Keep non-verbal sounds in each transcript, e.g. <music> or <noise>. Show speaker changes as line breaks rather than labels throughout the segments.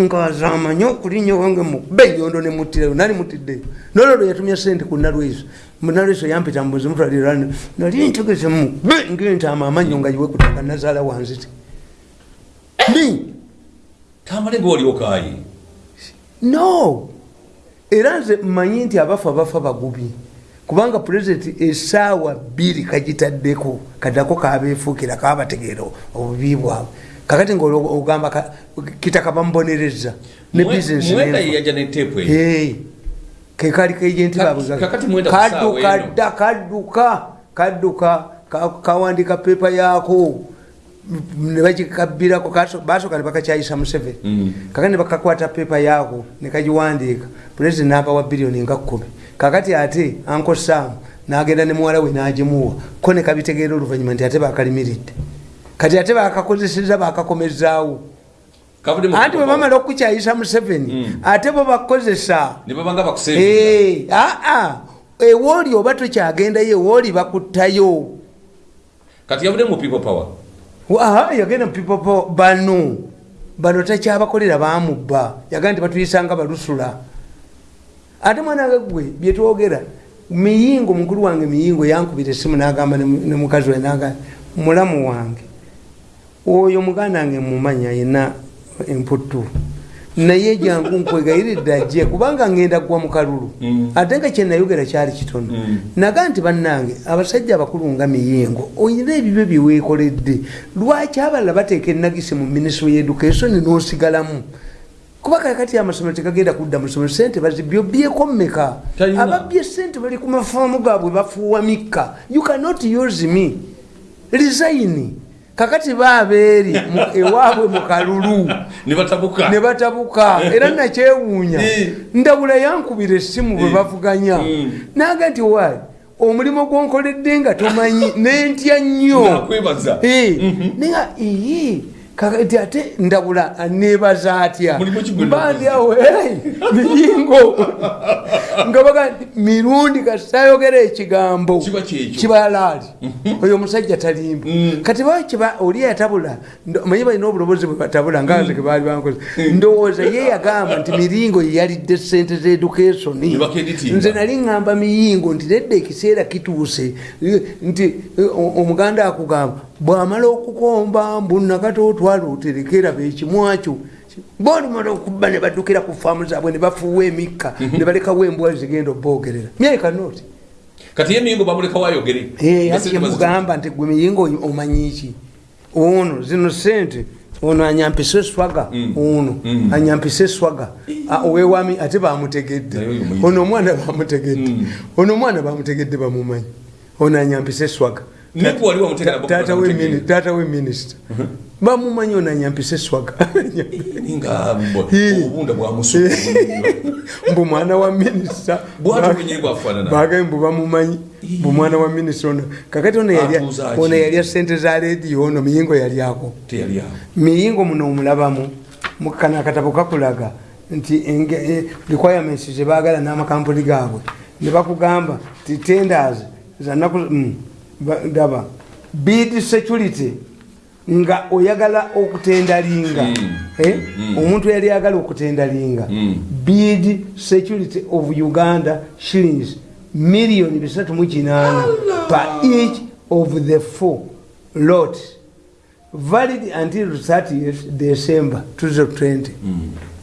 ngazamanye okulinya wange mukube enyondo nemutirayo nali mutiddeyo nololo yatumya sente ku nalweso nalweso yampita mbuzi mutwalirani nali ntegeze mukube ngentaama amanyo nga yiwe kutaka nazaala wanziti ni
tamale ngaoliokayi
no! Era nze mmanyi nti abafa bafa bagubi kubanga pulezidenti esaawa bbiri kagitaddeko kaddako kabeefuukira kabategeera obubi bwabwe kakati ngaogamba ka- kitaka bamubonereza ne bizinesi kekali kejenti
Ka-
babwe
kakati mwenda ku saawa
kadduka
eno.
dda kadduka kadduka ka- kawandika pepa yaako. Nebagikabbirako basooka nebakakyayisa museveni.
Mm.
kakati nebakakwata pepa yaako nekagiwandiika pulezidenti nabawa biliyoni nga kkumi kakati ate anko saamu nagenda ne muwala we nagimuwa. Ko nekabitegeera oluvanyuma nti ate bakalimiridde kati ate bakakozeseza bakakomezaawo.
Mu-
anti bwe bamala okukyayisa museveni ate bo bakozesa
nga bakusembiza
Eh, aa ewooli oba tokyagendayo ewooli bakuttayo.
Kati yavudde mu people power.
Yagenda mupipopo bano bano takyabakolera bamubba yaga nti batuyisanga balusula. Ate mwanange gwe byetwogera miyingo mukulu wange miyingo yankubira esimu nagamba ne mukazi we naga mulamu wange oyo muganda wange mumanya yena emputtu naye jangu nkwegayiridde ajje kubanga ngenda kugwa mu kalulu.
Mm.
ate nga kyenayogera kyali kitono.
Mm.
naga nti bannange abasajja abakulu nga miyingo oyina ebibyo byeweekoledde lwaki abalala bateeka enagisi mu minisitule y'education n'osigalamu? Kuba kakati amasomero tegagenda kudda mu ssomero sente bazibyobyeko mmeka? Ababbye sente bali ku mafaamu gaabwe bafuuwa mikka. You cannot use me. Resign kakati baabeeri <laughs> mu- ewaabwe mu kalulu.
Ne batabuka. <laughs>
Era nakyewuunya. Ndabula yankubira essimu bwe bavuganya. Naga nti waali omulimu gwonkoledde nga tomanyi <laughs> nentya nnyo. Eh, naye ii kakati ate ndabula nebaza atya?
Mulimu ki gwe
mbandyawo miyingo nga baga mirundi kasitayogera ekigambo.
Kiba kyekyo.
kibalaali oyo omusajja talimba.
Mm.
kati ba kiba oli yatabula manyi balina obulobozi bwe batabula nga nze kebaali bankoze. Ndowooza ye yagamba nti miringo yeyalidde sente
Ne bakeditinga.
nze nali ŋŋamba miyingo nti nedda ekiseera kituuse. Nti eh, omuganda akugamba bw'amala okukomba mbu nakati otwala oterekera bekimwakyo bolimala okuba ne baddukira ku faamu zaabwe ne bafuuwa emikka ne balekawo embwa zigenda oboogerera. Myekanoti
kati ye miyingo bamuleka wayogere
ati kyemugamba nti gwe miyingo omanyiki ono zino sente ono anyampise eswaga
Mm.
ono
Mm.
anyampise eswaga owewami ate bamutegedde ono omwana bamutegedde
Mm.
ono omwana bamutegedde bamumanyi. Ono anyampise eswaga Taata we minisita bamumanyi ono anyampise eswaga mbu mwana wa minisita bagaye mbu bamumanyi. Mbu mwana wa minisita ono. Kakati ono yalya- sente za lediyo ono miyingo yalyako miyingo muno omulabamu. Mukana akatabo kakulaga nti eh, requirements zebagala n'amakampuni gaabwe. Ne bakugamba ti tenders zanaku mm, ba- daba bid security nga oyagala okutendalinga
Mm.
Eh?
Mm.
omuntu yali ayagala okutendalinga
Mm.
bid security of uganda shillings miliyoni bisatu mu kinaana per each of the four lot valid until 30th december 2020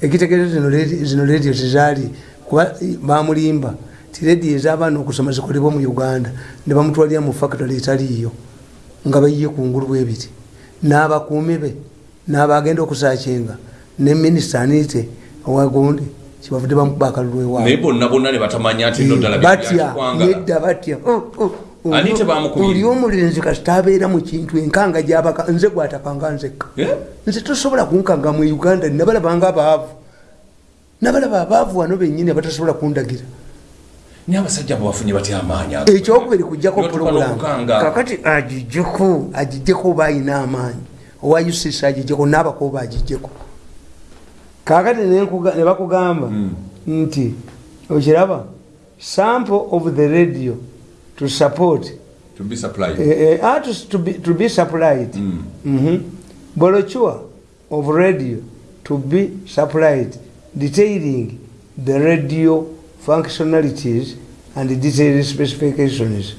ekitegeeza zino radio tezaali kuba bamulimba ti rediyo ez'abaana okusoma zikolebwa mu uganda ne bamutwalira mu factory etaliiyo nga bayiye kungulu bwebiti n'abakuumi be n'abagenda okusakinga ne minisita aniite owagundi kibavudde bamukuba akalulu ewaabwe
bonna bonna ne batamanya no ddala
batya nedda batya Oh, oh, oh. Oli omulenzi kasita abeera mu kintu enkanga gyabaka nze gwatakanga nzekka
Eh?
nze tosobola kunkanga mu uganda nabalabanga abaavu. Nabalaba abaavu wano bennyini abatasobola kundagira
naye abasajja abo bafunye batya amaanyi
ekyokubiri kujjako pulogulamu kakati agijjeko agijjeko oba ayina amaanyi? Owa ucc agijjeko n'abakoba agijjeko? Kakati ne bakugamba
Mm.
nti okiraba sample of the radio to support.
To be supplied.
Eh, ah, to, be, to be supplied.
Mm.
Mhm. brochure of radio to be supplied detailing the radio functionalities and detailed specifications.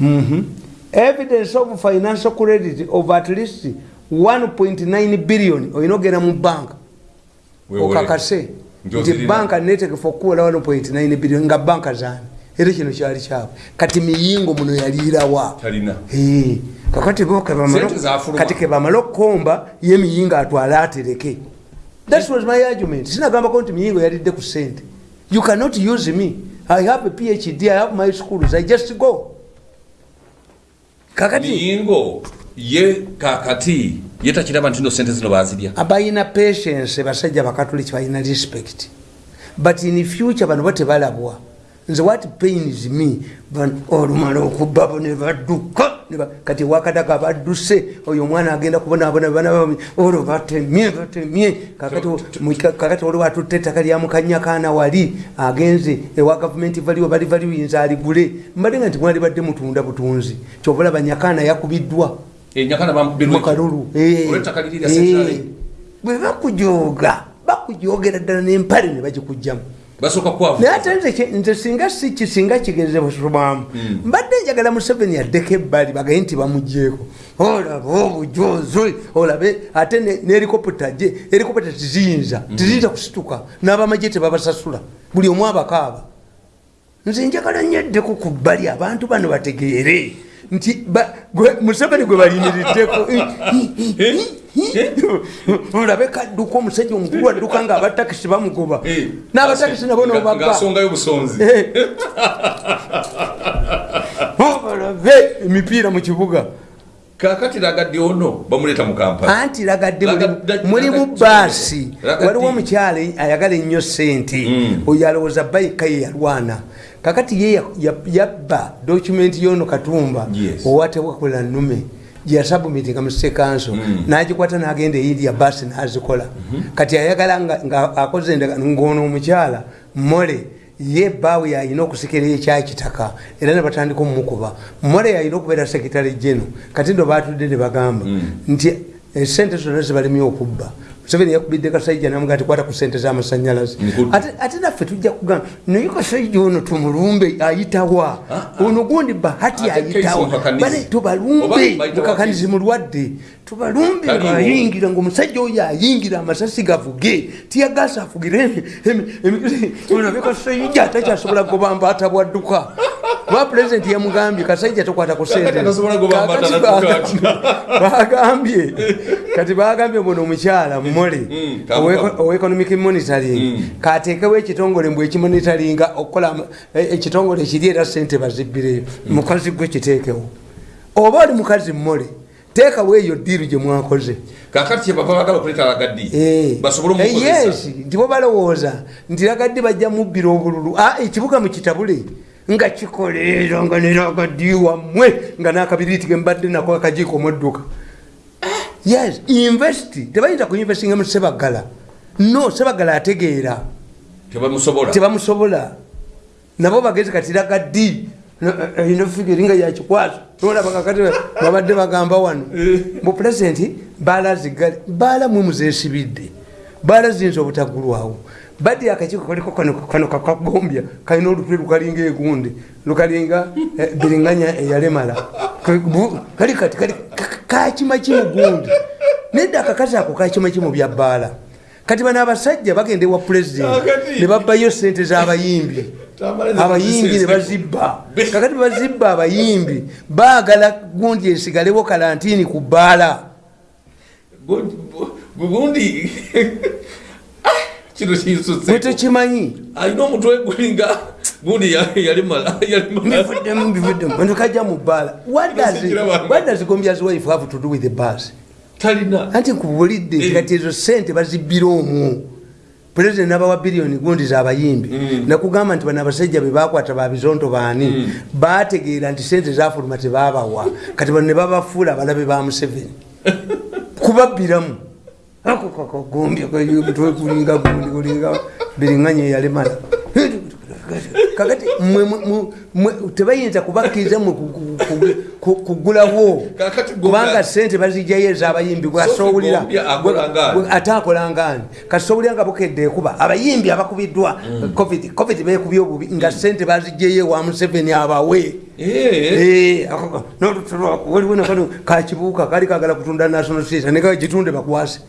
Mhm. evidence of financial credit of at least 1.9 billion olina ogenda mu banka
Weewole.
okakase.
Nti
nti
ozirina.
banka netegefu okuwula 1.9 billion nga banka zani era kino kyali kyabwe kati miyingo muno yaliirawa
talina.
Eh, kakati bo kebamala-
Sente zafuluma.
kati kebamala okukomba ye miyingo atwale atereke. That was my argument. Sinagambako nti miyingo yalidde ku sente you cannot use me. I have a phd i have my schools. I just go. Kakati.
Miyingo ye kakati. Ye takiraba nti no sente zino bazirya
abalina patience basajja bakatoliki balina respect. But in future bano bo tebalabwa nze what pains me? Olumala okubabo ne badduka ne ba- kati wakataka badduse oyo omwana agenda kubonabona bana olwo batemye batemye. Kakati olwo atutte ettaka lya mukanyakaana wali agenze ewa gavumenti valiwo bali valiyinza aligule. Mbadde nga nti mwali badde mutunda butunzi kyobulaba nyakaana yakubiddwa.
Iki?
mukalulu
lya central
bwe bakujoga bakujogera ddala nempale ne bagikugjamu
basooka kwavu
naye ate nze nze singa si kisinga kigeze busobamu mbadde njagala museveni addeko ebbali bagaye nti bamugyeko olaba obujozi olabe ate ne- ne helikopita gye helikopita tiziyinza tiziyinza kusituka. N'abamagye tebabasasula buli omu abakaaba nze njagala nnyo eddeko ku bbali abantu bano bategeere nti ba- gwe- museveni gwe bayimiriddeko olabe kadduka omusajja omukulu adduka nga abatakisi bamugoba.
Eh,
n'abatakisi nabo Eh. olabe emipiira mu kibuga.
Kakati lagadde ono bamuleeta mu kampala.
Anti lagadde
Laga-
mulimu- baasi waliwo omukyala ayagala ennyo sente
Mm.
oyo alowooza bayika ye yalwana kakati ye ya- ya- yabba dokumenti yono katumba
Yes.
owatebwakola nume gyeyasabumitinga mu sekanso
Mm.
nagikwata nagenda eyindia baasi nazikola. Kati ayagala nga- akoze endagano ngono omukyala mole ye baawe yalina okusikirayo ekyakitaka era nebatandika omumukuba mole yalina okubeera sekitale geno kati ndo batudde ne bagamba nti esente zonna zibalemye okubba museveni yakubidde kasajja namuga ti kwata ku sente z'amasanyalaze ate naffe tujja kugamba naye kasajja ono tumulumbe ayitawa
Ah, ah.
ono gundi bahati ayitawa bale tubalumbe mukakanizi mulwadde tubalumbe
Taliwo.
ngaayingira ngaomusajja oyo ayingira amasasi gavuge tiyagasa afugire olabe kasajja takyasobola gobamba atabwadduka ba pulezidenti yamugambye kasajja tokwata ku sente.
Kakati tasobola gobamba
Kakati
atatadduka
bagambye- <laughs> bagambye. Kati bagambye buno omukyala mumole
Mm, kamukamu.
owa economic monitoring.
Mm.
kateekewo ekitongole mbwe ekimonitoringa okukola am- e- ekitongole ekiri era sente bazibbireyo mukazi gwe kiteekewo. Oba oli mukazi mumole teekawo eyo diiru gye mwakoze.
Kakati kyebava bagala okuleeta lagaddi
Eh.
basobole
Eh,
omukozesa
yes nti bo balowooza nti lagadde bajja mubbira obululu. Ah, ekibuga mukitabule nga kikoleera nga neragaddi wammwe nga nakabiriiti ge mbadde nako akajiiko mudduka yes investi tebayinza kuinvestinga mu sebagala no sebagala ategeera.
Tebamusobola.
Nabo bagezi kati lagaddi ino figiri nga yakikwaso olabakakati babadde bagamba wano. Mu pulezidenti baala zigale baala mwemu zesibidde baala ziyinza obutagulwawo badde akakiiko kaliko kano kakagombya kalina olutwe lukalinga egundi lukalinga eh, biringanya eyalemala Bu- kali kati kali ka- kakima kimugundi nedda akakazi ako kakima kimu bya bbaala kati bano abasajja bagenda ewa pulezidenti
Kakati.
ne babbayo sente z'abayimbi abayimbi. Ne bazibba. Kakati bazibba abayimbi baagala gundi esigalewo kalantini ku bbaala.
Gundi kino
gwe
kinsutse
tekimanyi
alina omutwe gulinga gundi ya- yalimala yalimala
bivuddemu bantu kajja mu bbaala.
Nasikira bantu.
wadazigombyas wife have to do with the bus?
Talina.
Anti nkubulidde nti
Eh.
kati ezo sente bazibbira omwo pulezidenti nabawa biliyoni gundi zabayimbi nakugamba nti bano abasajja be bakwata babizonto baani? Bategeera nti sente zafuluma tebabawa kati bano ne babafuula abalabe ba museveni. <laughs> Kubabbiramu ako kakagombya mutwe gulinga gundi gulinga biringanya eyalemala kakati tebayinza kubakkiriza mwe ku- ku- ku- ku- kugulawo kubanga sente bazijjayo ez'abayimbi bwasowulira ate akola ngani kasowulira nga bukedde ekuba abayimbi abakubiddwa covid bekubye obubi nga sente bazijjayo ewa museveni abawe
Eh.
Eh, waliwo nakano kakibuuka kali kagala kutunda national theatre nekagitunde bakwase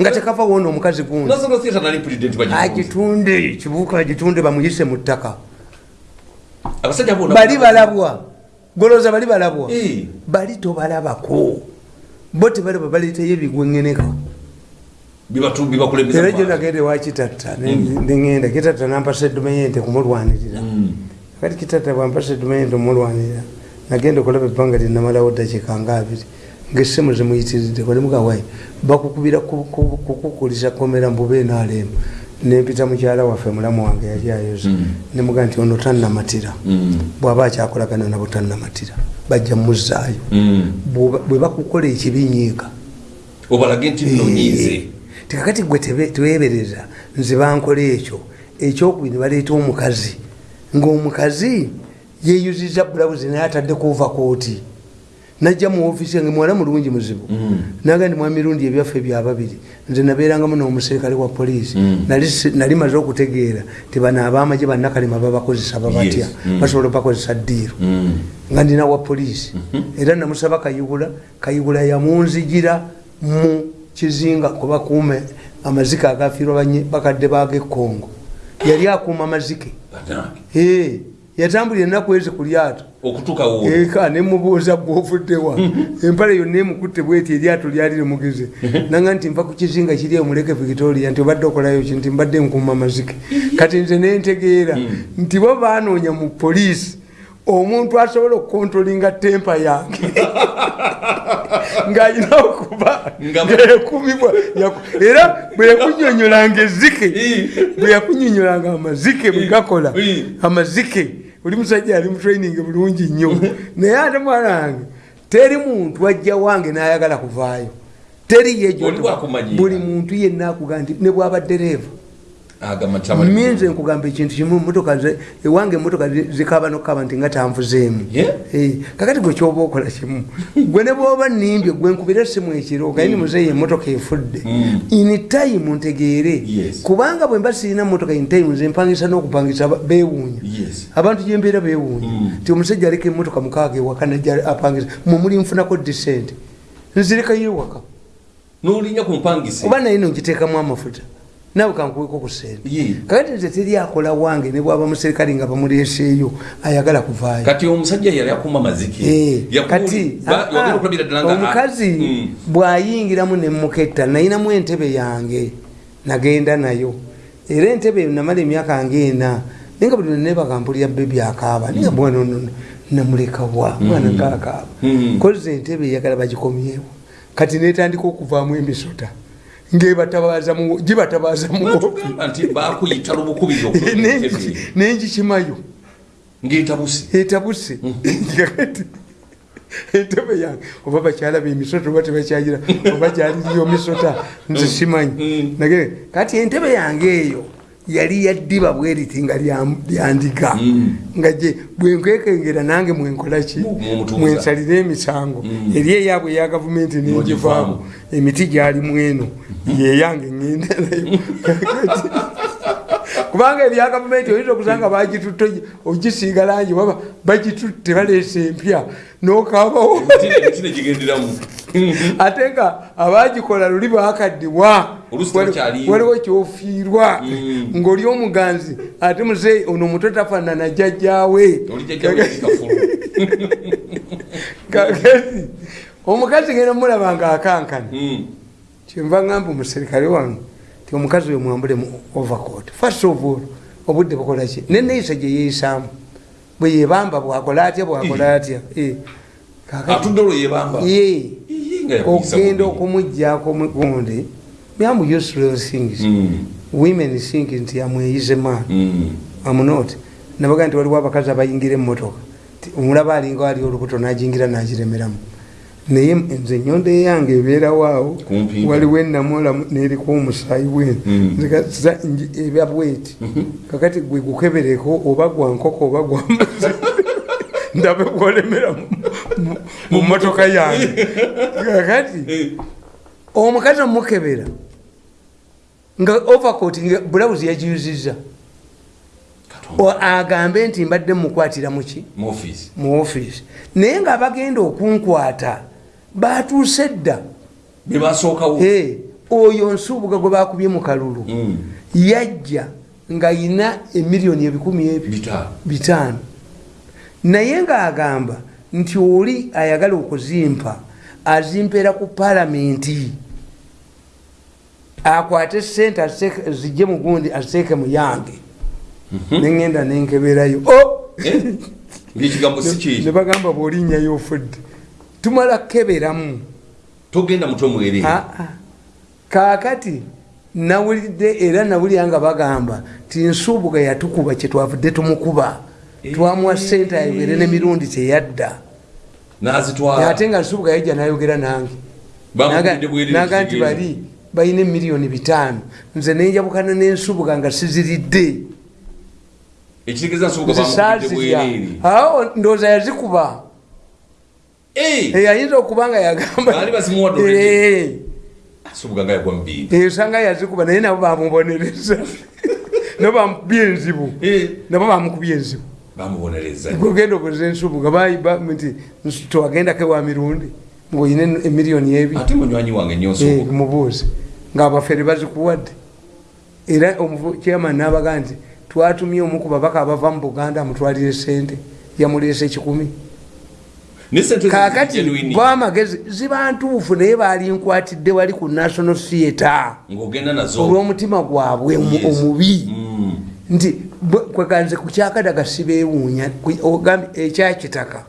nga tekava wona omukazi gundi
national theatre nali president bagifunze.
agitunde kibuuka agitunde bamuyise mu ttaka bali balabwa. Goloza bali balabwa. Bali tobalabako. Bo tebalaba baleetayo ebigwengeneka era
mu
gyo
bantu.
nagende wakitatta neŋenda kitatta nampasa edumayente kumulwanirira.
Mm.
kati kitatta bwampasa edumayente omulwanirira nagenda okulaba ebbanga linamalawo dakiika nga abiri ngaessimu zimuyitiridde kolemugawayi bakukubira ku- ku- kukukulisa komera mbube nalemu nempita mukyala waffe mulamu wange yali ayoza
Mm.
nemuga nti ono tannamatira
Mm.
bwaba akyakolagana nabo tannamatira bajja muzaayo
Mm.
Bwe bakukola ekibinyiika
obalage nti nno nyiize
tikakati gwe twebereza nze bankola ekyo. Ekyokubiri baleeta omukazi. Ngaomukazi yeyuziza bulawuzi naye ataddeko ovakooti najja mu ofisi yange muwala mulungi muzibu
Mm.
naga ndi mwamirundi ebyaffe byababiri nze nabeerangamu n'omuserikale wa poliisi
Mm.
Nali maze okutegeera ti bano abamagye bannakalema babakozesa babatya.
Mm.
basobola bakozesa ddiiro
Mm.
nga ndina wa poliisi era namusaba kayigula kayigula yamunzigira mu kizinga kubakuume amazike agafiirwa bakadde bag'ekongo yali akuuma amazike yatambulira ennaku ezi ku lyato. Eka nemubuuza bwovuddewa empale yonna emukutte bweti eryato lyali limugize nanga nti nva ku kizinga kiri omuleke victoria nti obadde okolayo ki? Nti mbadde nkuuma amazike kati nze nentegeera nti bo banoonya mu poliisi omuntu asobola okukontrolinga tempa yange. <laughs> Ng'alina okuba
Nga-
ngaekumibwa era bwe yakunyonyolanga ezike bwe yakunyonyolanga amazike bwe gakola amazike oli musajja ali mutraining bulungi nnyo. <laughs> Naye ate mwana wange teri muntu ajja wange n'ayagala kuvaayo. Teri yejo
Oli bwakumanyiira.
buli muntu yenna akuga nti ne bwaba dereva minze nkugamba ekintu kimu motoka ewange emotoka zi- zikaba nokukaba nti nga tanvuzeemu. Eh, kakati gwe kyoba okola kimu. <laughs> Gwe ne bwoba nimbye gwe nkubira essimu ekiro gaye ni muzeeyi emotoka efudde.
Mm.
in time ntegeere. Kubanga bwe mba sirina motoka in time nze mpangisa n'okupangisa
Yes.
abantu gyembeera beewuunya.
Mm.
nti omusajja aleka emotoka mukaaga ewaka najja apangisa mumuli nfunako disente nzirekayo ewaka.
N'olinnya ku mpangise
oba naye nongiteekamu amafuta naawe kankuweko ku sente kakati nze teri akola wange ne bwaba muserikale nga bamuleeseeyo ayagala kuvaayo.
Kati omusajja yali akuma mazike.
Eh, kati omukazi
Mm.
bw'ayingiramu nemuketta nayinamu entebe yange nagenda nayo. Era entebe namala emyaka ngaena naye nga buli nebaga bebi akaaba naye bwana ono namulekawa mwana gaakaaba
Mm.
kozi entebe eyagala bagikomyewo. Kati netandika okuvaamu emisota ngebatabaza mu- gibatabaza mu
Tugamba nti bakuyita lubukubiri <laughs> okutuuka entebe.
nengikimayo
ng'etabuse
etabuse entebe yange oba bakyala bemisota oba tebakyagira oba gyaliriyo misota nze simanyi
Mm.
nage kati entebe yange eyo yali yaddiba bweriti nga lya- lyandiga
Mm.
nga gye bwenkwekengera nange mwenkolaki mwensalira emisango.
Mm.
eri eyabwe eya gavumenti nengivaamu emiti gyali mweno. Yeyange ngenda nayo <laughs> kubanga ebya gavumenti oyinza okusanga bagitutte ogisiiga langi waba bagitutte baleesa empya nokabawo. <laughs> Ate nga abagikola luli bakaddiwa
tebakyaliyo.
waliwo kyofiirwa.
Mm.
ng'oli omuganzi ate muzeeyi ono omuto tafaanana jjajjaawe.
Jjajjawe
kakati <laughs> omukazi genda mulaba nga akankana.
Mm.
kyenva ngamba omuserikale wange ti omukazi oyo mwambule mu overcoat first of all obudde bukolaki neneeyisa gye yeeyisaamu. Bwe yebamba bwakola atya bwakola atya? Eh, kakati
atudde olwo yebamba
ye.
Ii, nga yakuyisa
ogenda
bubi.
okumuggyako gundi byamu useless things
Mm.
women think nti amweyize man.
Mm.
amunot nabaga nti waliwo abakazi abayingira emmotoka. Omulaba alinga ali olubuto nagingira nagiremeramu naye nze enyondo eyange ebeerawaawo
Kumpi.
waliwo enamola neriko omusaayi wenu
Mm.
Nji- eba bweti. Kakati gwe gukebereko oba gwa nkoko oba gwa <laughs> ndabe bwolemera mu- motoka yange. <laughs> Kakati omukazi omukebera nga overcoat nga bulawuzi yagiyuziza agambe nti mbadde mukwatira muki
mu
ofiisi naye ngaabagenda okunkwata batuuse dda.
Bebasookawo
Eh, oyo nsuubuga gwe bakubye mu kalulu
Mm.
yajja ng'ayina emiliyoni ebikumi ebyo
bitaano.
naye ng'agamba nti oli ayagala okuzimpa azimpeera ku palamenti akwate sente zijje mu gundi aziteeke mu yange. Neŋenda nenkeberayo Oh!
Eh? ngaekigambo si
ne
kiri
bagamba bwolinnyayo ofudde tumala keberamu.
Togenda mutwe mwerere
ah. kaakati nawulidde era nawulira nga bagamba ti nsuubuga yatukuba kyetwavudde tumukuba. Twamuwa sente ayogere n'emirundi
nazitwala.
Ate nga nsuubuga yajja nayogera nange. Naga nti bali balina emiliyoni bitaano. Nze nenjabukana n'ensuubuga nga siziridde.
Nsubuga bwerere
awo ndowooza yazikuba
Eh!
Eh, okuba nga yagamba. Eh.
nga
esanga yazikuba naye nabo bamubonereza. <laughs> Nabo bamukubya enzibu. Nabo bamukubya enzibu. Gogenda okoza ensubuga bayiba nti tewagendako ewa mirundi ngaoyina emiliyoni ebi.
Ate munywanyi wange
mubuuzi ngaabafere bazikuwadde. Era chairman nabaga nti twatumye omu ku babaka abava mu buganda amutwalire sente yamuleesa ekikumi kakati bwamagezi ziba ntuufu naye baali nkwatidde wali ku national theatre. Olw'omutima gwabwe omubi.
Mm.
nti kweganze ku kyakadaga sibeewuunya ogambye ekyakitaka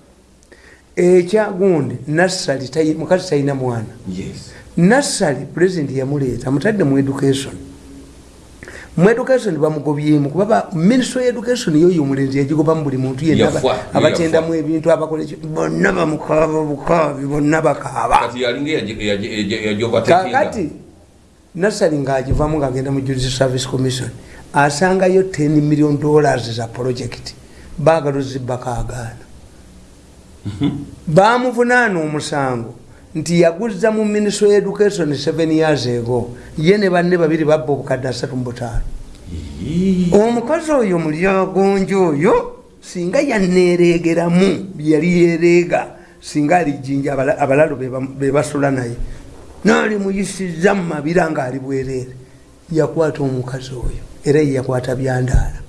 ekyagundi nassali tayi- mukazi talina mwana.
Yes.
Nassali pulezidenti yamuleeta mutadde mu education mu education bamugobyemu kuba ba- ministry education yoyo omulenzi yagigobamu buli muntu yenna abatendamu ebintu abakola eki- bonna bamukaaba bukaabi bonna bakaaba. Kakati nassali ngaagivamu ngaagenda mu judici service commission asangayo 10 million dollars za project baagala zibbakaagaana bamuvunaana omusango nti yaguza mu ministry education 7 years ago. Ye ne banne babiri babba obukadde asatu mu butaano. Omukazi oyo mulyagonja oyo singa yaneeregeramu yali yereega singa alijinja abala- abalalo be bam- be basula naye. Naali muyisiza mu mabira ngaali bwereere. Yakwata omukazi oyo era ye yakwata byandaala.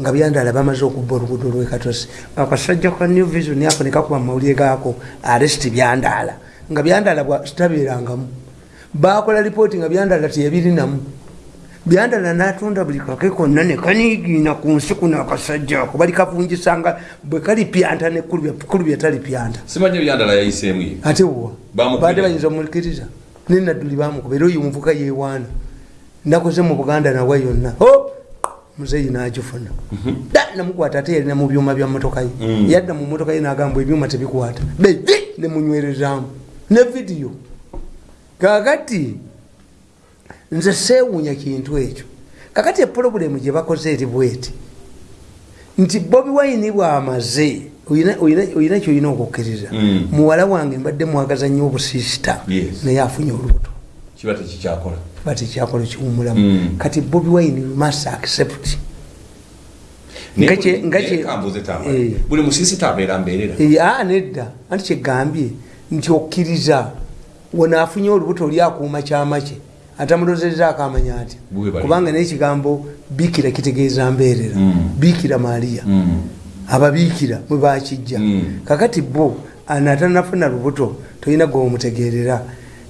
Nga byandaala bamaze okubba oluguudo lwekatosi akasajja ka new vision ako nekakuba mumawulire gaako aresti byandaala nga byandaala tabeerangamu bakola lipooti nga byandaala teyabirinamu byandala natunda buli kake konna nekanigiina ku nsi kuno akasajja ako. Bali kavunjisanga bwe kali pyanta nekkulu byetali pyanta.
Simanye byandala yayiseemu ye?
Ate wa badde bayinza omukiriza nenadduli bamukuba era oyo omuvuka yewaana nakoze mu buganda nawe yonna. O muzeyi nagifuna. Da! Namukwata ate yalina mu byuma bya motoka ye.
Mm.
yadda mu motoka ye nagamba ebyuma tebikwata. Bebi nemunywerezaamu ne vidiyo. Kakati nze seewuunya kintu ekyo. Kakati epulobulemu gye bakoze eri bweti. Nti bobi wayini bwamaze oyina- oyina oyina kyoyina okukkiriza
Mm.
muwala wange mbadde mwagaza nnyo obusiisita
Yes.
naye afunye olubuto.
Kiba tekikyakola.
Tekyakola kiwumulamu
Mm.
kati bobi wayini must accept. Nga kye-
buli-.
Eh.
buli musiisita abeera mbeerera.
Eh, nedda. Anti kyegambye nti okkiriza wenaafunye olubuto oli akuuma kyama kye atamulozerezaako amanya ati
Bwe bali.
kubanga n'ekigambo biikira kitegeeza mbeerera
Mm.
biikira maaliya
Mm.
ababiikira mwe bakijja
Mm.
kakati bo anatanafuna lubuto tolina gweomutegeerera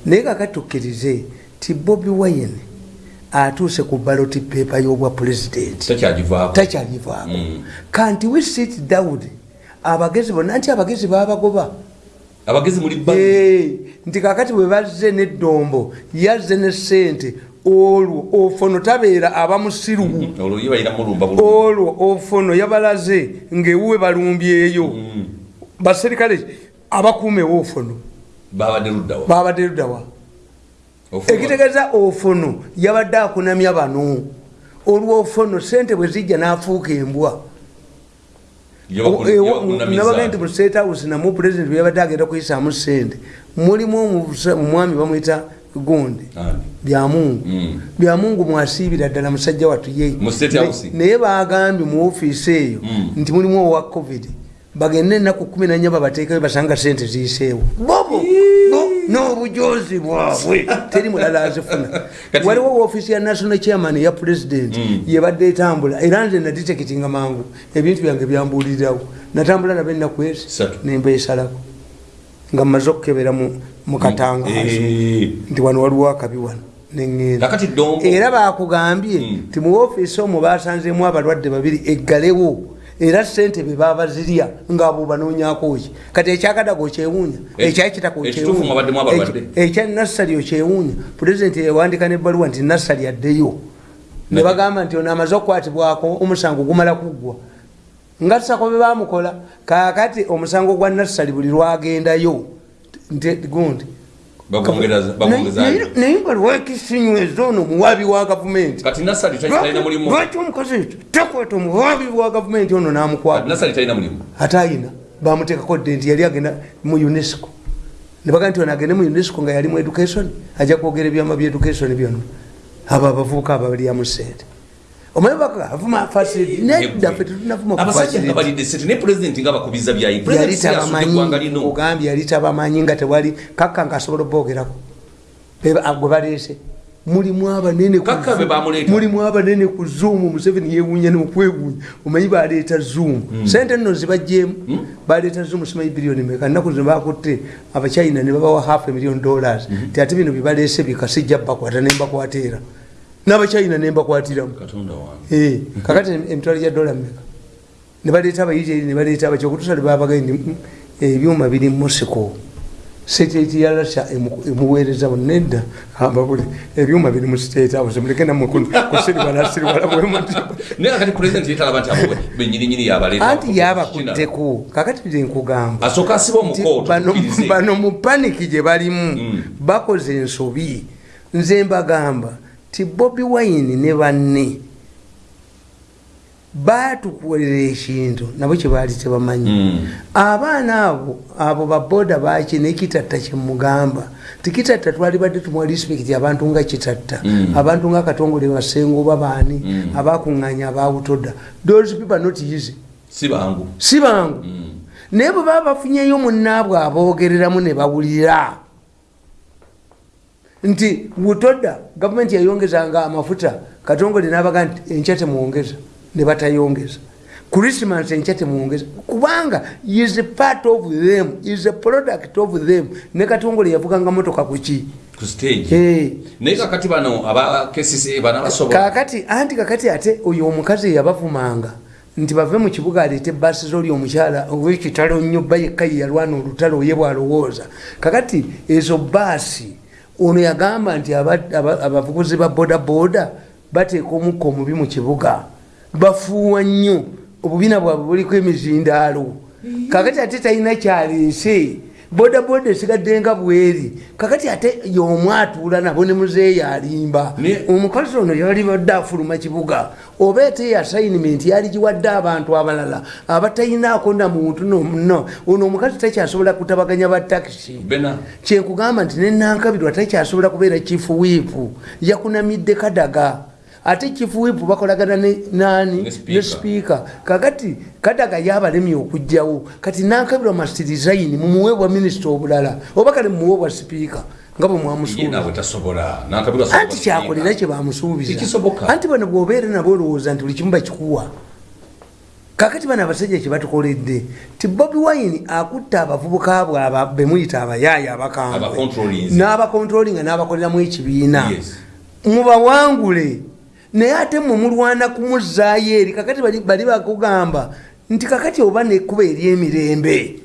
naye kakati tukkirize ti bobi wayini atuuse ku baloti peepa y'obwa pulezidenti
takyagivaako
kanti we sit down abagezi bonna nti abagezi babagoba
abagezi muli ba
nti kakati bwe bazze neddombo yazze ne sente olwo ofono tabeera aba musiruwu
olwo
olwo ofono yabalaze ngaewuwe balumbyeyo. Baserikale abakuuma ewofono
babadde luddawa
ekitegeeza ofono yabadde akunamya bano. Olwofono sente bwe zijja n'afuuka embwa
Yebaku- yebakunamiza.
nabaga nti mu state house namwe pulezidenti bweyabadde agenda kuyisaamu sente mulimu omwami bamwita gundi byamungu
Mm.
byamungu mwasiibira ddala musajja
State House?
naye bagambye mu ofiisi eyo
Mm.
nti mulimu owa covid bagende enaku kumi nanya babateekayo basanga sente ziyiseewo bobo bo n'obujozi bwabwe. <laughs> Teri mulala azifuna. <laughs> Waliwo ofiisi ya national chairman ya president
Mm.
yebadde etambula. Era nze naditekitinga mangu ebintu byange byambulirirawo natambula nabo ennaku ezi
Satu.
nemba esalako. Nga mmaze okukebera mu- katangazo
Eh,
nti wano waliwo akabi wano neŋŋenda. Era bakugambye
Mm.
nti mu ofiisi omwo basanzemu abalwadde babiri eggalewo era sente be babazirya ngaabo banoonyako ki kati ekyakadaga okyewuunya
abalwadde?
ekya nasali okyewuunya. Pulezidenti yawandika nebbaluwa nti nasali addeyo. Ne bagamba nti ono amaze okukwatibwako omusango gumala kuggwa nga tusako be bamukola kakati omusango gwa nasali buli lwagendayo. Gundi naye nga lwakisinyweza ono muwabi wa gavumenti. Lwaki omukazi ekyo takweta omuwabi wa gavumenti ono namukwata ate ayina. Bamuteekako dde nti yali agenda mu unesco. Nebaga nti ono agende mu unesco nga yali mu education ajja kwogera ebyama bya education byonna. Abo abavubuka aba balyamu sente omanyi avuma nedda fe tetunavuma ku
abasajja
facility.
nga balidde sente ne pulezidenti nga bakubiza byayi.
Yali tabamanyi nga tewali kakka nga asobola obogerako Be- ah, gwe baleese. Mulimu abanene ku Zoom. museveni yewuunya nemukwewuunya omanyi baleeta zoom. Sente nno zibajjeemu baleeta zoom simanyi biliyoni meka nnaku zino bakutte abachina ne babawa half emillion dollars. Ti ate bino byebaleese bikasijja bakwata nembakwata era n'abachina nembakwatiramu Eh, kakati emitwalo gya dola meka nebaleeta abayiri nebaleeta abaki okutusale "Mm, ebyuma biri musiko state ya russia emu- emuweereza nedda. Ambabuli ebyuma biri mu state house muleke namwe kusiribalasiribala bwemuti
naye kakati pulezidenti yetalaba nti abo benyininyini yabaleeta
anti yabakuddeko kakati bye nkugamba.
Asooka asiba
nti
omukooto
bano-
tukkirize.
bano mu paniki gye balimu.
Mm.
bakoze ensobi. Nze mbagamba ti bobi wine ne banne batukolera ekintu nabo kyebaali tebamanyi.
Mm.
abaana abo abo baboda baki nekitatta kyemugamba tikitatta twali badde tumuwa respect abantu nga kitatta.
Mm.
abantu nga katongole basengo babaani
Mm.
abakuŋŋanya abawutoda those people not easy.
Si bangu.
Naye bwe baba bafunyeyo munnaabwe aboogereramu ne bawulira nti butoda gavumenti yayongezanga amafuta katongole nabaga nti enkya temuwongeza ne batayongeza. Christmas enkya temuwongeza kubanga is part of them is a product of them. Ne katongole yavuganga motoka kuki Eh,
kakati
anti kakati ate oyo omukazi eyabavumanga nti bave mu kibuga aleete baasi zoli omukyala owekitalo nnyo bba yekka ye yalwana olutalo ye bwalowooza. Kakati ezo baasi ono yagamba nti aba- aba- abavuguzi ba bodaboda bateeka omukka omubi mu kibuga. Bafuuwa nnyo. Obubiina bwabwe buliko emizindaalo. Kakati ate talina kyaleese bodaboda esigadde nga bweri. Kakati ate yomu atuula nabo ne muzeeyi alimba. Omukazi ono yali badde afuluma kibuga. Oba ete assignment yali giwadde abantu abalala abatalinaako na muntu nomuno ono omukazi takyasobola kutabaganya batakisi
bena.
Kyenkugamba nti nenankabirwa takyasobola kubeera kifu wiipu yakunamidde kadaga ate kifu wiipu bakolagana nani?
Ne
sipiika kakati kadaga yabalemye okugjawo kati nankabirwa mastirizaini mumuwe bwa minisita obulala oba kale mumuwe bwa sipiika nga bwe mwamusuubiza. Anti kyakolera kye bamusuubiza. Anti bano bwobeere nabo olowooza nti buli kimu bakikuwa. Kakati bano abasajja kyebatukoledde ti bobi wine akutta abavubuka bwe bemuyita abayaaya abakambwe. N'abakontrolinga n'abakoleramu ekibiina. Mubawangule naye ate mwe mulwana kumuzaayo eri kakati bali- bakugamba nti kakati oba nekuba ery'emirembe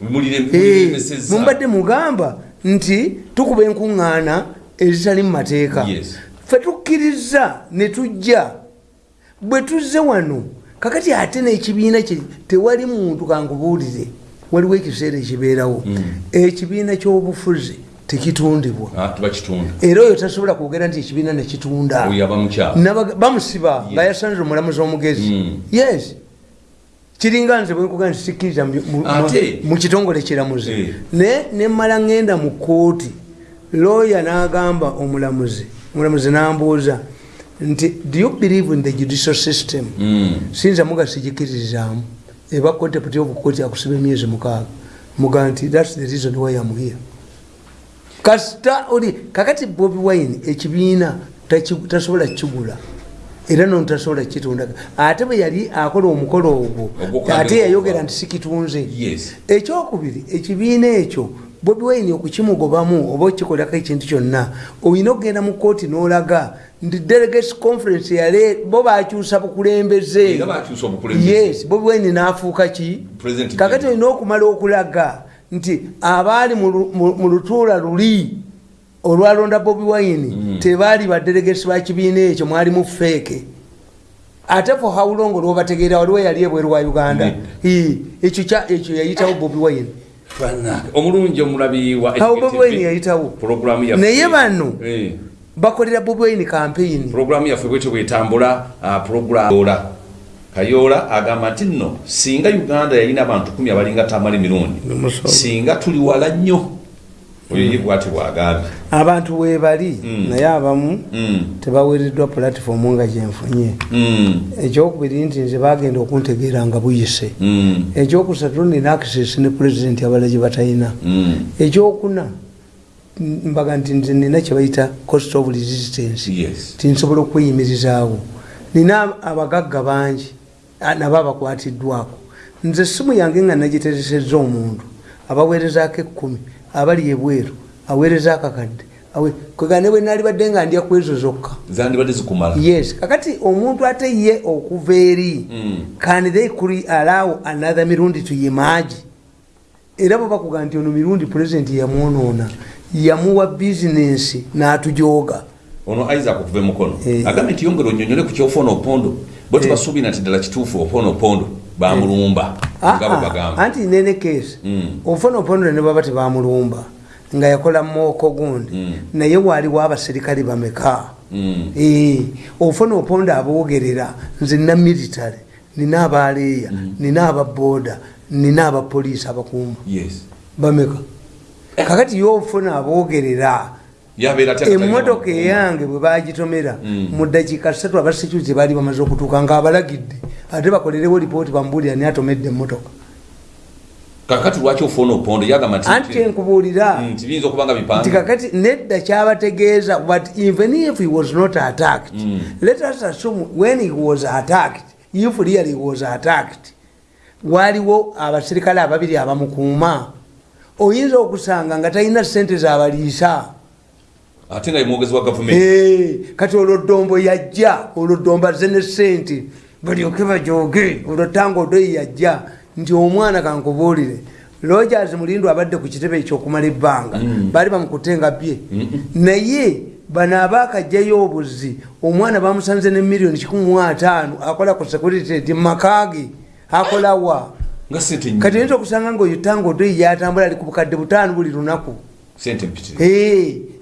Eh, mubadde mugamba nti tukuba enkuŋŋaana ezitali mu mateeka. Fe tukkiriza ne tujja. Bwe tuzze wano kakati ate n'ekibiina kye tewali muntu kankubuulire. Waliwo ekiseera ekibeerawo.
Mm.
ekibiina ky'obufuzi tekitundibwa.
Tubakitunda
era oyo tasobola kwogera nti ekibiina nekitunda bamusiba
Yes.
nga yasanze omulamuzi omugezi
Mm.
yes. Kiringa nze bwenkuga nti sikkiriza mu- kitongole kiramuzi
Eh.
naye nemala ngenda mu kooti looya n'agamba omulamuzi omulamuzi n'ambuuza nti do you believe in the judicial system?
Mm.
sinza muga sigikiririzaamu eba contempt of court akusiba emyezi mukaaga. Muga nti thats the reason why am here kasita oli kakati bobi wine ekibiina tasobola kigula era nono tasobola kitunda ate bwe yali akola omukolo ogwo ate yayogera nti sikitunze ekyokubiri ekibiina ekyo bobi wine okukimugobamu oba okikolako ekintu kyonna olina okugenda mu kooti n'olaga nti delegates conference yale bo bakyusa bukulembeze. Yes bobi wine n'afuuka ki? Kakati olina okumala okulaga nti abaali mu lu- mu mu lutuula luli olwalonda bobi wine
Mm.
tebaali badelegesi ba kibiina ekyo mwalimu feeke. Ate fo hawulongo lwobategeera waliwo yali ebweru wa uganda? Ekyo yayitawo bobi wine.
Omulungi omulabi wa
bobi wine yayitawo?
Programu
naye bano
Eh.
bakolera bobi wine campaign.
Puroguramu yaffe bwetyo bwetambula ah, kayola agamba nti nno singa uganda yalina abantu kumi abalinga tamala emirundi singa tuli wala nnyo. Oyo ye bwati bwagambye.
Abantu webali
Mm.
naye abamu
Mm,
tebaweereddwa pulatifomu nga gyenfunye
mm,
ekyokubiri nti nze bagenda okuntegeera nga buyise. Ekyokusatu nina access ne pulezidenti abala gye batalina. Ekyokuna mbaga nti nze nina kyebayita cost of resistance. Tinsobola okweyimirizaawo nina abagagga bangi nabo abakwatiddwako. Nze simu yange nga nagiteresezza omuntu abaweerezaako ekkumi abali ebweru aweerezaako akadde kwegane bwe naali badde nga ndya ku ezo zokka. Yes kakati omuntu ate ye okuva eri
Mm.
can they cre- allow another mirundi emerge. Era bwe bakuga nti ono mirundi pulezidenti yamwonoona yamuwa bizinensi n'atujooga.
Ono isaac okuva emukono
Eh.
agambye nti yongera onyonyole ku kyofaona opondo bwe
Eh.
tubasuubira nti ddala kituufu opoona opondo bamulumba. Bwe
Ah, ah, anti nene keesi
Mm.
ofuna oponole ne baba tebamulumba nga yakola mooko gundi.
Mm.
naye waaliwo abaserikale bameka?
Mm.
Eh, ofuna oponda aboogerera nze nina military nina abaleeya nina ababoda nina abapoliisi abakuuma
yes.
Bameka. Kakati yofuna aboogerera emmotoka eyange bwe bagitomera
Mm.
mu dakiika ssatu abasecurity baali bamaze okutuuka nga abalagidde ate bakolerewo lipooti bamubuulira ni atomedde emmotoka.
Kakati lwaki ofuuna opondo yagamba nti-
anti enkubuulira.
Mm, nti biyinza okuba nga
nti
bipange
kakati nedda kyabategeeza but even if he was not attacked.
Mm.
let us assume when he was attacked if really he was attacked waaliwo abaserikale ababiri abamukuuma. Oyinza okusanga nga talina sente zabaliisa
ate nga ye mwogezi wa gavumenti.
Kati olwo ddombo yajja olwo ddombo azze ne sente balyoke bajoge olwo tanga odoyi yajja nti omwana kankubuulire. Rogers mulindo abadde ku kitebe ekyokumala ebbanga. Baali bamukutenga bye. Naye bano abaakajjayo obuzi omwana bamusanze ne miliyoni 15 akola ku security mumakage akolawa
nga sente
kati
nyi
oyinza okusanga ngaoyo tanga odoyi yatambula ali ku bukadde butaano buli lunaku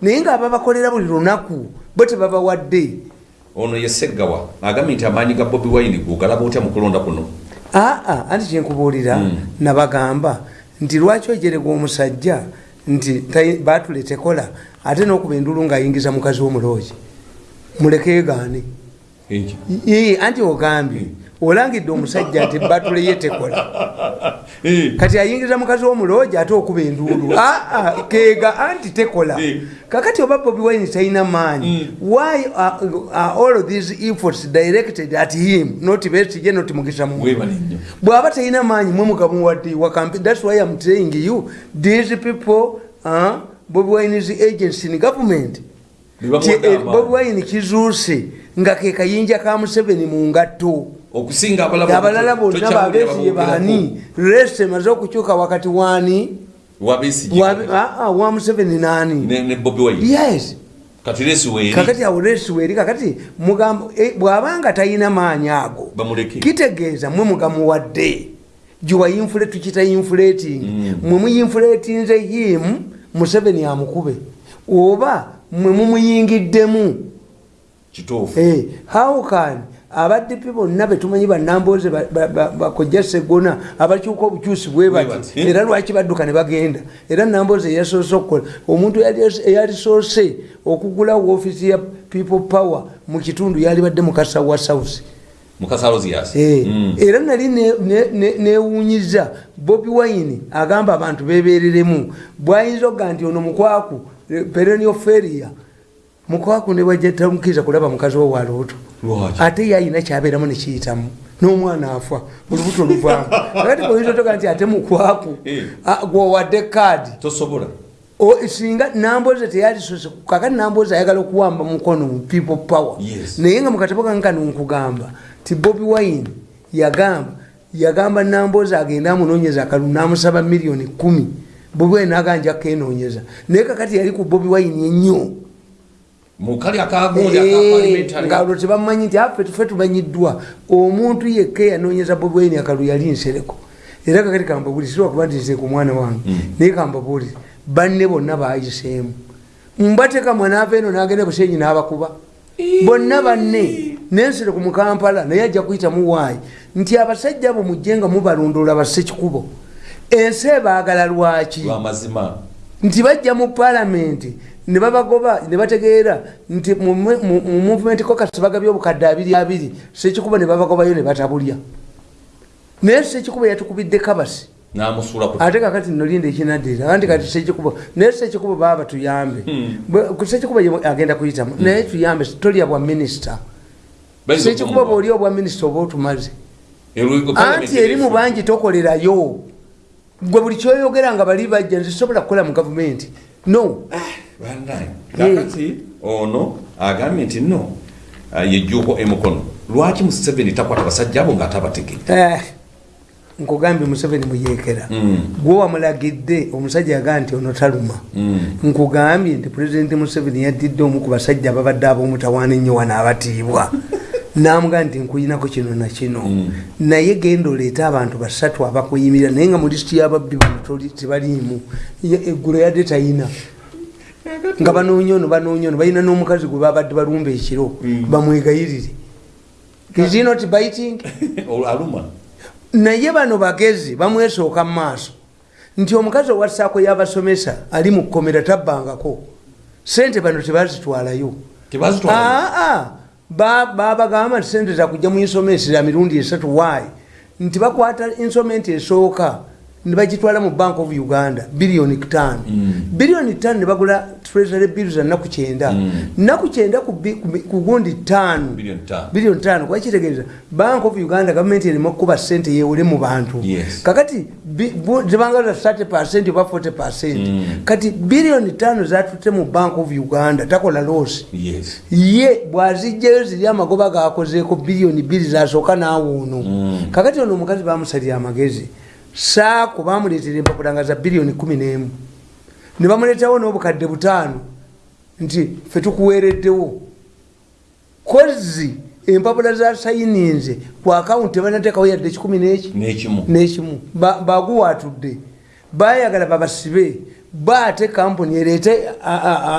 naye ngaababakolera buli lunaku bo tebabawadde.
Ono ye seggawa agambye nti amaanyi ga bobi wine gugalaba otya mu kulonda kuno?
Aa anti kyenkubuulira
Mm.
nabagamba nti lwaki ojerega omusajja nti tayi- baatule tekola ate n'okuba endulu ng'ayingiza mukazi w'omuloogi mulekeegaane
Enki.
Ii, anti ogambye olangidde omusajja nti batule ye tekola. <laughs>
Eh,
kati ayingiza mukazi w'omuloogi ate okuba enduulu. Aa <laughs> keega anti tekola.
Eh.
kakati oba bobi wine talina maanyi why are, are all of these efforts directed at him not besije not mugisa mu
Weebale nnyo.
bw'aba talina maanyi mwe mugamuwadde wa campaign that's why i'm telling you these people uh, bobi wine is agency in government bobi wine kizuuse nga ke kayinja ka museveni mu ngatto. Abalala bonna babesiye baani? rese emaze okukyuka wakati wani
Wabesige
wa ah, ah, museveni
wine.
Yes. Kakati awo resi weeri kakati eh, bw'abanga talina maanyi ago kitegeeza mwe mugamuwadde. Giwa infule tukita infulating
Mm.
mwe muyinfulatinze him museveni amukube. Oba mwe mumuyingiddemu. Eh, how can abaddipi bonna betumanyi banamboze bakojja segona abakyuka obukyusi bwe bati?
bati.
era lwaki badduka ne bagenda? Era namboze eyasoose okukola. Omuntu eyali- eyalisoose okugula woofiisi ya people power mu kitundu yalibadde mukasa wa south. Eh, era nali ne- ne- ne- newunyiza bobi wine agamba abantu bebereremu bwayinza okuga nti ono mukwaku eh, perenioferia mukwaku newajatamukiza kulaba mukazi we walooto
Lwaki?
ate ye ayina kyabeeramu nekiyitamu n'omwana afa olubuto luvaamu akati oyinza otoga nti ate mukwaku
Eh.
ah, gwowadde kaadi singa namboze teyalisose kakati namboze ayagala okuwamba mukono mu people power. Naye nga mukatabo kankano nkugamba. Ti bobi wine yagamba yagamba namboze agende amunonyeza akalu namusaba miliyoni kumi bobi wine naganja kenonyeza naye kakati yali ku bobi wine ennyo. Eh,
akaparliamentary
nga olwo tebamanyi nti afe tufe tumanyiddwa. Omuntu yekka eyanonyeza bobi wine akalu yali nsereko. Era kakati kambabulire siwakuba nti nze ku mwana wange. Naye kambabulire banne bonna bayiseemu mbateka mwana ava eno nagenda busenyi n'abakuba. Bonna banne. Nensere ku mukampala naye ajja kuyitamu waayi nti abasajja abo mujje nga mubalondoola basekikubo ensi ebaagala lwaki?
Lwamazima
nti bajja mu palamenti ne babagoba ne bategeera nti mu mu- mu- mu movement kokasi bagabye obukadde abiri abiri sekikubo ne babagobayo ne batabulya. Naye sekikubo yatukubidde kabasi. Ate kakati nolinda ekinaddira anti kati sekikubo naye sekikubo baba tuyambe. Sekikubo ye agenda kuyitamu naye tuyambe tolya bwa minisita
okumuwa.
bwoli obwa minisita oba otumaze. Anti eri mu bangi tokolerayo gwe buli kyoyogera nga bali bajja nze sobola kukola mu gavumenti. No.
Bandaye, kakati ono agambye nti no ah, yejjuuko emukono lwaki museveni takwata basajja abo ng'ate abategedde
Eh, nkugambye museveni muyeekera gwe wamulagidde omusajja yagaa nti ono taluma. Nkugambye nti pulezidenti museveni yaddidde omu ku basajja ababadde ab'omutawaana ennyo wano abatiibwa <laughs> namugaa nti nkuyinako kino nakino naye genda oleete abantu basatu abakuyimirira naye nga mu lisiti y'ababbi bano tebaliimu. Eggulo yadde tayina nga banoonya ono banoonya ono balina n'omukazi gwe babadde balumba ekiro bamwegayirire. Is he not biting? <laughs> Naye bano bagezi bamwesooka mu maaso. Nti omukazi owassaako y'abasomesa ali mu kkomera tabbangako. Sente bano tebazitwalayo.
Tebazitwala
aa babagamba nti sente zakujja mu insomenti za mirundi esatu waayi nti bakwata insomenti esooka ne bagitwala mu bank of uganda biliyoni ttaano. Biliyoni ttaano ne bagula treasury bill za nnaku kyenda. Nnaku kyenda ku bi- ku bi- ku gundi ttaano
Billion ttaano.
biliyoni ttaano kwakitegeeza bank of uganda gavumenti erimu okukuba sente yewole mu bantu.
Yes.
kakati bu- zibangaza 30 percent oba 40 percent. Kati biliyoni ttaano zatutte mu bank of uganda takola loosi
yes.
Ye bwazijjayo ziri amagoba gakozeeko biliyoni bbiri zasooka naawe ono. Kakati ono omukazi bamusalira amagezi saako bamuleetera empapula nga za biliyoni kumi n'emu ne bamuleetawo n'obukadde butaano nti fe tukuweereddewo. Kozi empapula za sayininze ku akawunti tebanateekawo yadde kikumi n'eki?
N'ekimu.
Nekimu. Ba- baguwatudde bayagala babasibe baate kampuni ereete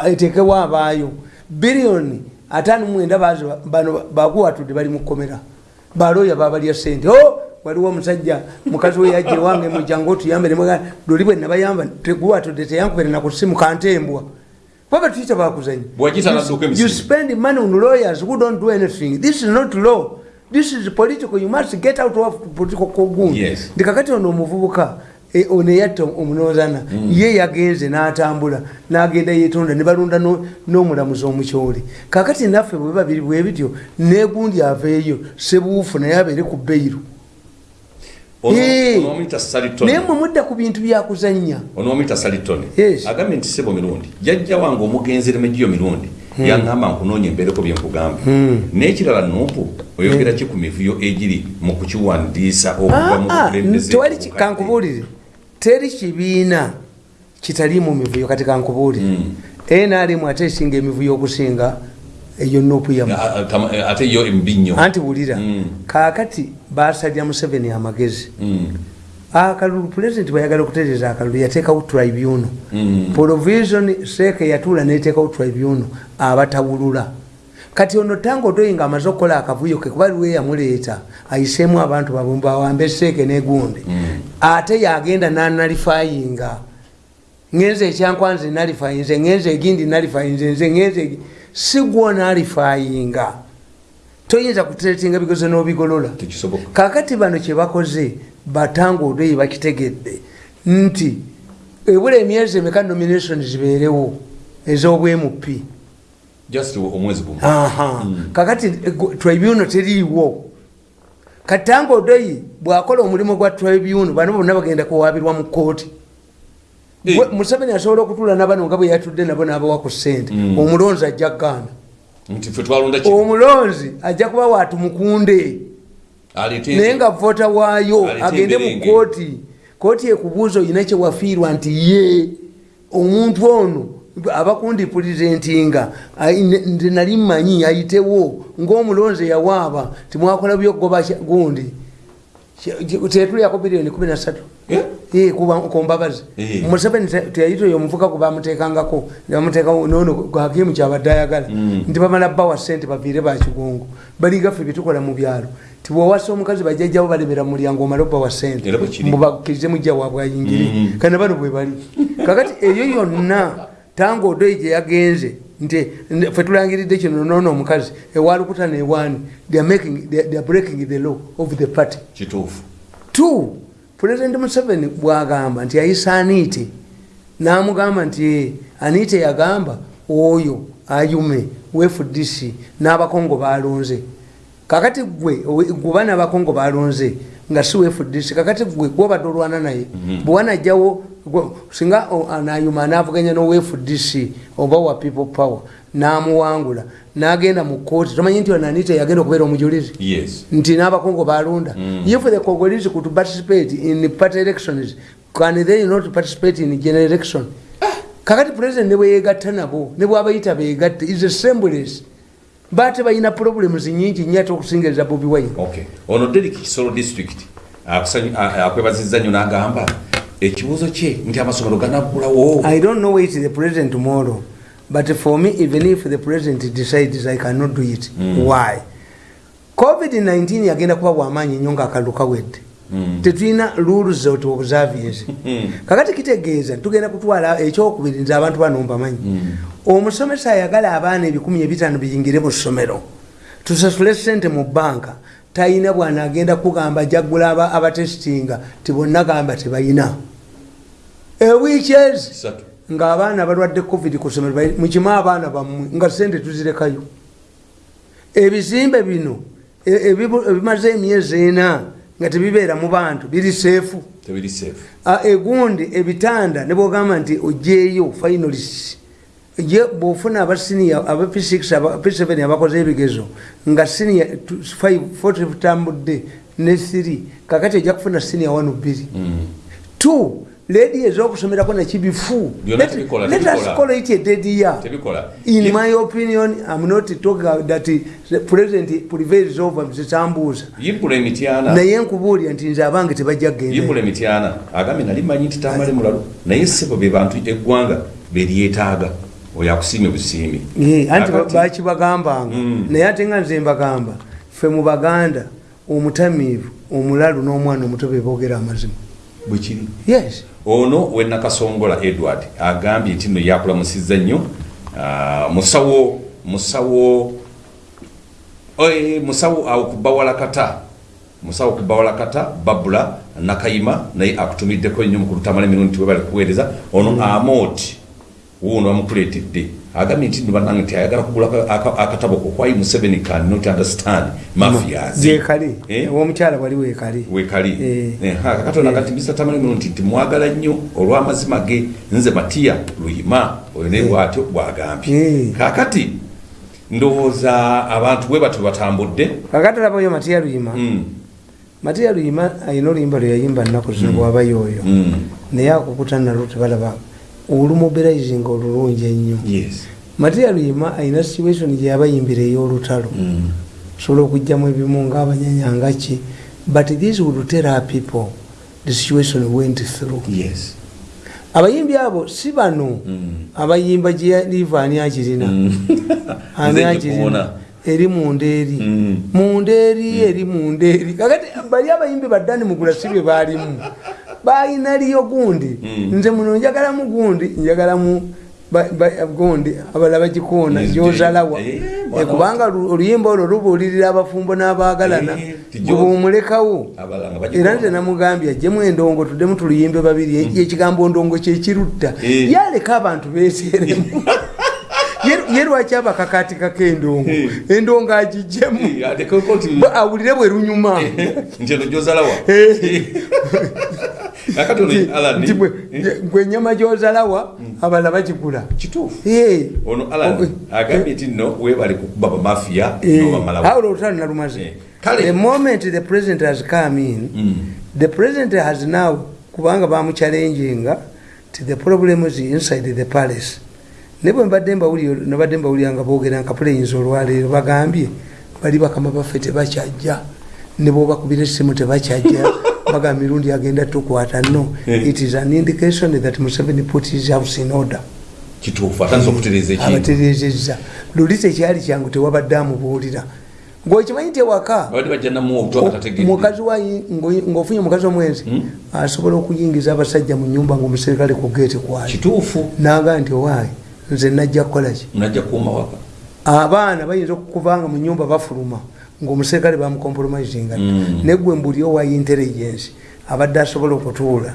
eteekewo abaayo. Biliyoni ataano mwenda bano baguwatudde bali mu kkomera. Balooya babalya sente o waliwo omusajja mukazi we yajja ewange mujangu otuyambe nemwaga luli bwe nabayamba teguwatudde teyankubere nakusimu kantembwa. Baba tuyita
n'adduka
You spend money on lawyers who don't do anything. This is not law. This is political. You must get out of political kogun
Yes.
ndi kakati ono omuvubuka eh, ono eyatta omunozana ye yagenze n'atambula n'agenda yetonda ne balonda no- n'omulamuzi omukyoli. Kakati naffe bwe babiri bwe bityo negundi aveeyo sebuufu naye abeere ku beiru.
Onomuyita salitoni.
Naye mwe mudda ku bintu byakuzannya.
Onomuyita salitoni.
Yes.
agambye nti sebo mirundi. Jajja wange omugenzi remegiyo mirundi yaŋŋamba nkunoonya embeereko byenkugamba n'ekirala nupu oyogera ki ku mivuyo egiri mu kukiwandiisa okuva mu
Ah, ah, kankubuulire. Teri kibiina kitali mu mivuyo. Kati kankubuulire. Nrm ate esinga emivuyo okusinga eyo
tama- eh, ate yo embi nnyo
anti wulira
Mm.
kaakati basalira museveni amagezi
Mm.
akalulu pulezidenti bwayagala okutereeza akalulu yateekawo tribunal. Provision seeke yatuula neteekawo tribunal abatawulula. Kati ono tanga otoyi nga amaze okukola akavuyo ke kuba liwe yamuleeta ayiseemu abantu bawambe seeke negundi. Ate yagenda nanalifayinga ngenze ekyankwanze nalifayinze ngenze egindi nalifayinze nze ngenze sigwo nalifayinga toyinza kuteretinga bigozo n'obigolola. Kakati bano kyebakoze batanga odoyi bakitegedde nti ebula emyezi emeka nomination zibeerewo
gumu.
Aha. Kakati tribunal teriiwo. Katanga odoyi bwakola omulimu gwa tribunal bano bonna bagenda kuwabirwa mu kooti museveni asobola okutuula nabano nga bwe yatudde nabo n'abawa ku sente omulonzi ajja kugaana omulonzi ajja kuba watumukunde naye nga vota waayo agende mu kooti kooti ekubuuza olina kyewafiirwa nti ye omuntu ono abakundipulizentinga nze nali mmanyi ayitewo ngaomulonzi yawaaba timwakola byogoba gundi. Tetulyako biliyoni 13
Eh?
Eh, kuba- ku mbabazi
Eh.
museveni teyayitoyo omuvuka gwe bamutekangako nebamuteekawo nono gwakimu kyabadde ayagala nti bamala bawa sente baviire bakigongo baligaffe byetukola mu byalo. Ti bwewasa omukazi bajjajjabo balemera mu mulyango omale obawa sente mubakkirize mujja waabwe ayingire kana bano bwe bali. Kakati eyo yonna tanga odoyi gye yagenze nti n- fe tulangiridde kino nono omukazi ewalukuta newaani they are making- they are- they are breaking the law of the party.
Kituufu.
Two pulezidenti museveni bwagamba nti ayisa aniite namugamba nti "Eh, aniite yagamba oyo ayume wefudc n'abakongo balonze kakati gwe gwe n'abakongo balonze nga si wefudc kakati gwe gwobadde olwana naye bwewanajjawo gwe- singa anayuma anavuganya nowefudc oba wa people power namuwangula nagenda mu kooti tomanyi nti ono aniite yagenda okubeera omujulizi? Nti n'abakongo balonda if the congolese could participate in party elections can they not participate in general election? Kakati president ne bweyegatta nabo ne bwabayita begatte is assemblies bate balina problems nyingi nyo ate okusingereza bobi wine.
Okay. Ono derik kisolo district akusanyu- a- akwebazizza nnyo n'agamba ekibuuzo kye nti amasomero ganaggulawo.
I don't know wait the president tomorrow but for me even if the president decides i cannot do it. Why? Covid-19 yagenda kuba bwamaanyi nnyo ngaakalulu kawedde. Tetulina rules of observience <laughs> kakati kitegeeza tugenda kutwala ekyokubiri nze abantu bano mbamanyi omusomesa ayagala abaana ebikumi ebitaano biyingire mu ssomero tusasule sente mu banka talina bwana agenda kugamba jaggula aba- abatesitinga tibonna gamba tebalina ewiiki ezi
Kisatu.
ng'abaana balwadde covid ku ssomero bali- mukimu abaana bammwe nga sente tuzirekayo. Ebizimbe bino e- ebimaze emyezi ena nga tebibeera mu bantu biri seefu. Egundi ebitanda ne bwogamba nti ojeeyo finalist ye bwofuna abasinia aba p6 aba p7 abakoze ebigezo nga sinia 40 tutambudde ne 3 kakati ojja kufuna sinia 1 2 2 ledi ezokusomerako nakibifu let us call it a dead year. In my opinion i'm not talking that the president prevails over zitambuuza naye nkubuulira nti nze abange tebajja kgenda
agambye nali manyi nti tamale mulalu. Naye sebo be bantu eggwanga beryetaaga oyo akusiimye busiimi
anti bakibagambanga naye ate nga nze mbagamba ffe mu baganda omutamiivu omulalu n'omwana omuto be boogera amazima.
Bwe kiri?
Yes.
Ono wenakasongola edward agambye nti no yakulamusizza nnyo musawo musawo musawo awo ku bawalakata musawo ku bawalakata babula nakayima naye akutumiddeko nnyo mukulu tamala emirundi tiwe bali kuweereza. Ono amoti wuuno bamukuleetedde agambye nti no bannange nti ayagala kugula aka- aka- akatabo ko kwai museveni can not understand mafias
gyekali
Eh?
omukyala wali weekali.
Wekali
Eh.
Eh, ha, kakatona kati mr tamalimiru nti timwagala nnyo olw'amazima ge. Nze matiya luyima oyo naye bwatyo bwagambye. Kakati ndowooza abantu bwe batyo batambudde?
Kakati olabayo matiya luyima.
Mm,
matiya luyima ayina oluyimba lwe yayimba nnaku zino bwabayo oyo
mm,
naye akukuta nalwo tebalaba olumuberaizinga olulungi ennyo.
Yes.
Matiya luyima ayina situation gye yabayimbira ey'olutalo.
Mm,
sobola okugjamu ebimu ngaabanyanyangaki but this would tell our people the situation we went through.
Yes.
Abayimbi abo si bano.
Mm.
abayimba gyeliva ani akirina.
Mm. <laughs>
ani akirina? Eri munda eri
Mm.
munda eri eri munda eri kakati bali abayimbi baddani mugula si bye baalimu balina liyo gundi.
Mm.
nze muno njagalamu gundi njagalamu gundi abalala bagikoona gyozalawa.
Eh,
Eh, kubanga lu- oluyimba olwo lubuulirira abafumbo n'abaagalana.
Eh, Abalala nga
era nze namugambye ajjemu endongo tuddemu tuluyimbe babiri ekigambo ndongo kyekirutta
Eh.
yaleka abantu beeseremu <laughs> Ye- lwaki abakakatikako endongo?
Eh.
endongo agijjemu
Eh,
awulire bwe lunyuma.
Nti eno gyozalawa <laughs> akati ono
gwe enyama gyozalawa abalala bagigula.
Kituufu?
Eh.
ono alan
Oh,
agambye nti nno webale kukuba bamafiya
Eh,
nobamalawo
awo olutalo nalumaze?
Eh, kale.
the moment the president has come in
Mm.
the president has now kubanga bamuchallenginga ti the problem is inside the palace. Ne bwe mbadde mbawulira nabadde mbawulira nga boogera nka puleyinza olwaleero bagambye bali bakama baffe tebakyajja ne bwobakubira essimu tebakyajja <laughs> bagamba mirundi agenda tukwata no.
Eh.
it is an indication that museveni put his house in order.
Kituufu atandisa okutereeza ekintu.
Abaterezezza luli tekyali kyangu tewabadde amubuulira. Ngaokimanyi tewaka mukazi wa ngaofunye omukazi omwenzi
Hmm?
asobola okuyingiza abasajja mu nyumba ngaomuserikale ku geeti kwali
kituufu?
Naga nti owaayi nze najja kukolaki abaana bayinza okukuvanga mu nyumba bafuluma ngaomuserikale bamukompromisinga
Mm.
negwe mbuli owa intelligence abadde asobola okutuula